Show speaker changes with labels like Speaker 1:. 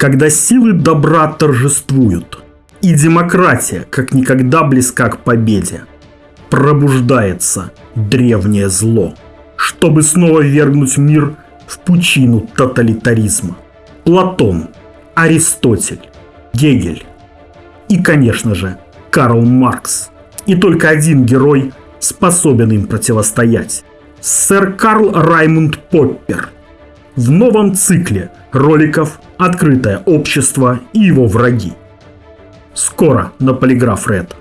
Speaker 1: Когда силы добра торжествуют, и демократия как никогда близка к победе, пробуждается древнее зло, чтобы снова вергнуть мир в пучину тоталитаризма. Платон, Аристотель, Гегель и, конечно же, Карл Маркс. И только один герой способен им противостоять. Сэр Карл Раймунд Поппер. В новом цикле роликов «Открытое общество и его враги». Скоро на Полиграф Ред.